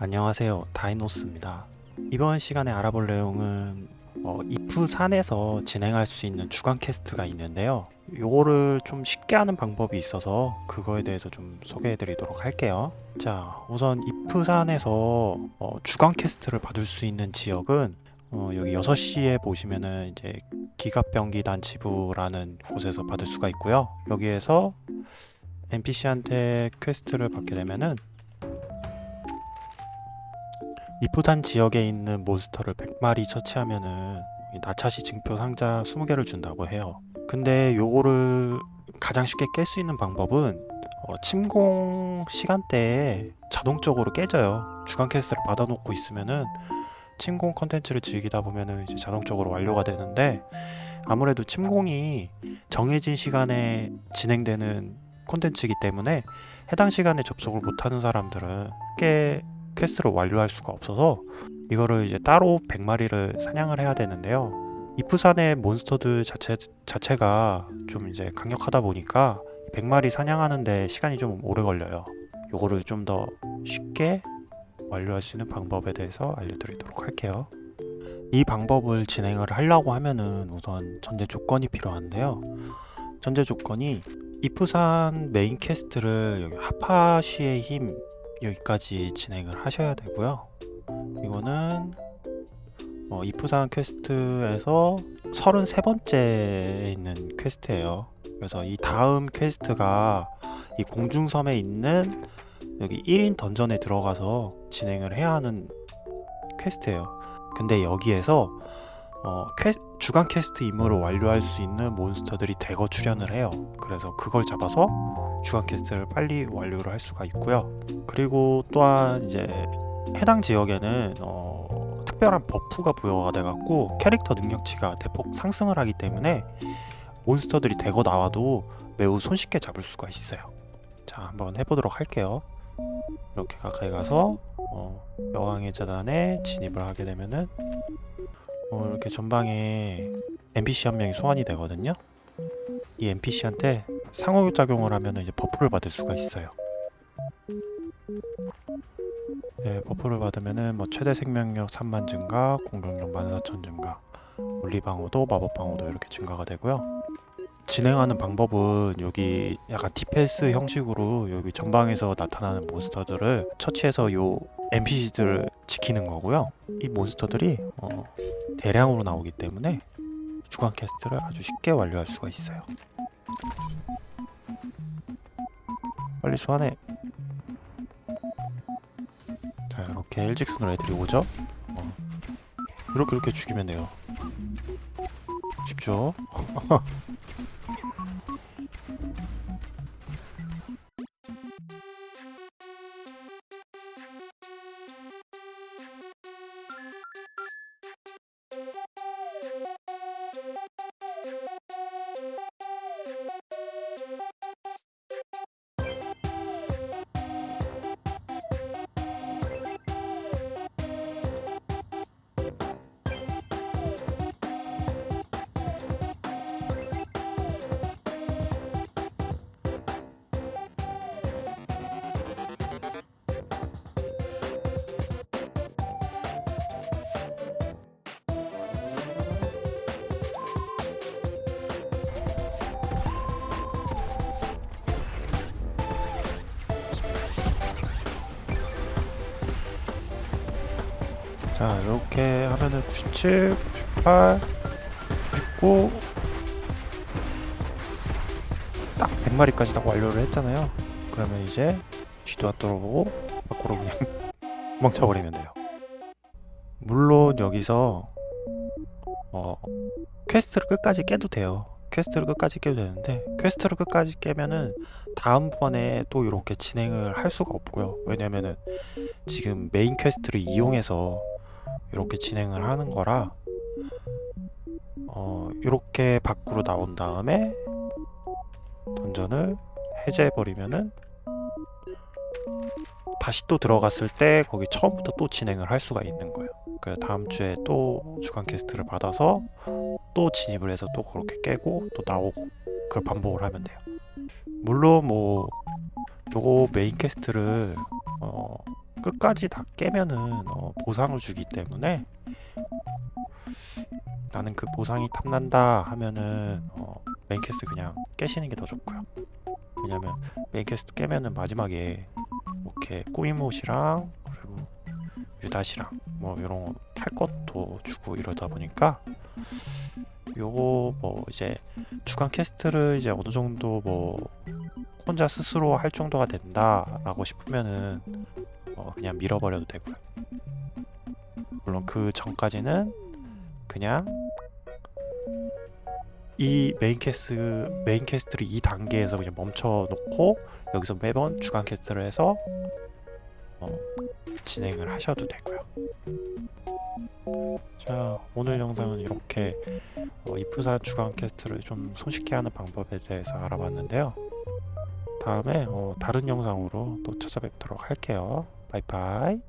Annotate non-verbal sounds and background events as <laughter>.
안녕하세요. 다이노스입니다. 이번 시간에 알아볼 내용은 어, 이프산에서 진행할 수 있는 주간 캐스트가 있는데요. 요거를 좀 쉽게 하는 방법이 있어서 그거에 대해서 좀 소개해 드리도록 할게요. 자 우선 이프산에서 어, 주간 캐스트를 받을 수 있는 지역은 어, 여기 6시에 보시면은 이제 기갑병기단 지부라는 곳에서 받을 수가 있고요. 여기에서 NPC한테 퀘스트를 받게 되면은 이프산 지역에 있는 몬스터를 100마리 처치하면은 이 나차시 증표 상자 20개를 준다고 해요. 근데 요거를 가장 쉽게 깰 수 있는 방법은 어, 침공 시간대에 자동적으로 깨져요. 주간 퀘스트를 받아놓고 있으면은 침공 컨텐츠를 즐기다 보면은 이제 자동적으로 완료가 되는데 아무래도 침공이 정해진 시간에 진행되는 콘텐츠이기 때문에 해당 시간에 접속을 못하는 사람들은 꽤 퀘스트를 완료할 수가 없어서 이거를 이제 따로 100마리를 사냥을 해야 되는데요. 이프산의 몬스터들 자체, 자체가 좀 이제 강력하다 보니까 100마리 사냥하는데 시간이 좀 오래 걸려요. 요거를 좀 더 쉽게 완료할 수 있는 방법에 대해서 알려드리도록 할게요. 이 방법을 진행을 하려고 하면은 우선 전제 조건이 필요한데요. 전제 조건이 이프산 메인 퀘스트를 여기 하파시의 힘 여기까지 진행을 하셔야 되고요. 이거는 어, 이프산 퀘스트에서 33번째에 있는 퀘스트예요. 그래서 이 다음 퀘스트가 이 공중섬에 있는 여기 1인 던전에 들어가서 진행을 해야 하는 퀘스트예요. 근데 여기에서 어, 퀘, 주간 퀘스트 임무를 완료할 수 있는 몬스터들이 대거 출현을 해요. 그래서 그걸 잡아서 주간 퀘스트를 빨리 완료를 할 수가 있고요. 그리고 또한 이제 해당 지역에는 어, 특별한 버프가 부여가 돼 갖고 캐릭터 능력치가 대폭 상승을 하기 때문에 몬스터들이 대거 나와도 매우 손쉽게 잡을 수가 있어요. 자 한번 해보도록 할게요. 이렇게 가까이 가서 어, 여왕의 제단에 진입을 하게 되면은 어, 이렇게 전방에 NPC 한 명이 소환이 되거든요. 이 NPC한테 상호작용을 하면 이제 버프를 받을 수가 있어요. 네, 버프를 받으면은 뭐 최대 생명력 3만 증가, 공격력 14,000 증가, 물리방어도 마법방어도 이렇게 증가가 되고요. 진행하는 방법은 여기 약간 defense 형식으로 여기 전방에서 나타나는 몬스터들을 처치해서 요 NPC들을 지키는 거고요. 이 몬스터들이 어, 대량으로 나오기 때문에 주간 캐스트를 아주 쉽게 완료할 수가 있어요. 빨리 소환해. 자 이렇게 일직선으로 애들이 오죠? 어. 이렇게 이렇게 죽이면 돼요. 쉽죠 <laughs> 자 이렇게 하면은 97, 98, 99, 딱 100마리까지 딱 완료를 했잖아요. 그러면 이제 뒤도 안 돌아보고 밖으로 그냥 <laughs> 멈춰버리면 돼요. 물론 여기서 어 퀘스트를 끝까지 깨도 돼요. 퀘스트를 끝까지 깨도 되는데 퀘스트를 끝까지 깨면은 다음번에 또 이렇게 진행을 할 수가 없고요. 왜냐면은 지금 main quest를 이용해서 이렇게 진행을 하는 거라 어, 이렇게 밖으로 나온 다음에 dungeon을 해제해 버리면은 다시 또 들어갔을 때 거기 처음부터 또 진행을 할 수가 있는 거예요. 그 다음 주에 또 주간 quest를 받아서 또 진입을 해서 또 그렇게 깨고 또 나오고 그걸 반복을 하면 돼요. 물론 뭐 요거 main quest를 어, 끝까지 다 깨면은 어, 보상을 주기 때문에 나는 그 보상이 탐난다 하면은 어, 퀘스트 그냥 깨시는 게 더 좋고요. 왜냐면 퀘스트 깨면은 마지막에 이렇게 꾸밈옷이랑 그리고 유다시랑 뭐 이런 탈 것도 주고 이러다 보니까 요거 뭐 이제 주간 quest를 이제 어느 정도 뭐 혼자 스스로 할 정도가 된다 라고 싶으면은 어 그냥 밀어버려도 되고요. 물론 그 전까지는 그냥 이 main quest main quest를 이 단계에서 그냥 멈춰 놓고 여기서 매번 주간 quest를 해서 어, 진행을 하셔도 되고요. 자 오늘 영상은 이렇게 어, 이프산 주간 quest를 좀 손쉽게 하는 방법에 대해서 알아봤는데요. 다음에 어, 다른 영상으로 또 찾아뵙도록 할게요. 바이바이.